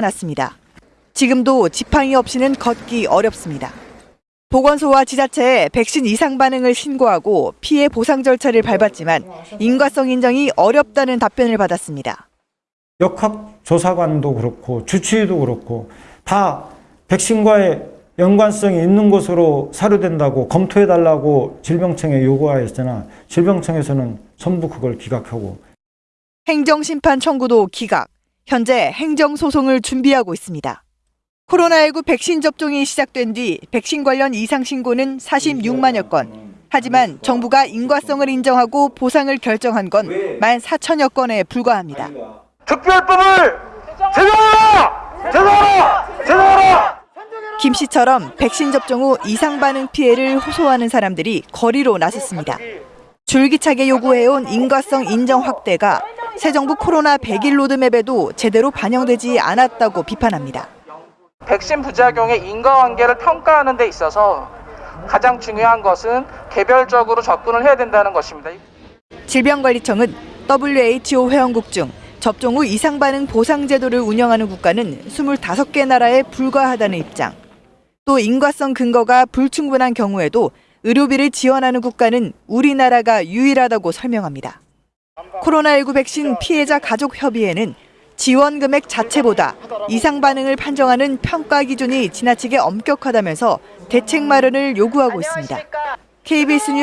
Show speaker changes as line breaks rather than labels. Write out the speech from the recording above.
났습니다. 지금도 지팡이 없이는 걷기 어렵습니다. 보건소와 지자체에 백신 이상 반응을 신고하고 피해 보상 절차를 밟았지만 인과성 인정이 어렵다는 답변을 받았습니다.
역학조사관도 그렇고 주치의도 그렇고 다 백신과의 연관성이 있는 것으로 사료된다고 검토해달라고 질병청에 요구하였으나 질병청에서는 전부 그걸 기각하고
행정심판 청구도 기각. 현재 행정소송을 준비하고 있습니다. 코로나19 백신 접종이 시작된 뒤 백신 관련 이상 신고는 46만여 건. 하지만 정부가 인과성을 인정하고 보상을 결정한 건 14,000여 건에 불과합니다.
특별법을 제정하라! 제정하라! 제정하라!
김 씨처럼 백신 접종 후 이상 반응 피해를 호소하는 사람들이 거리로 나섰습니다. 줄기차게 요구해온 인과성 인정 확대가 새 정부 코로나 100일 로드맵에도 제대로 반영되지 않았다고 비판합니다.
백신 부작용의 인과관계를 평가하는 데 있어서 가장 중요한 것은 개별적으로 접근을 해야 된다는 것입니다.
질병관리청은 WHO 회원국 중 접종 후 이상 반응 보상 제도를 운영하는 국가는 25개 나라에 불과하다는 입장. 또 인과성 근거가 불충분한 경우에도 의료비를 지원하는 국가는 우리나라가 유일하다고 설명합니다. 코로나19 백신 피해자 가족 협의회는 지원 금액 자체보다 이상 반응을 판정하는 평가 기준이 지나치게 엄격하다면서 대책 마련을 요구하고 있습니다. KBS 뉴스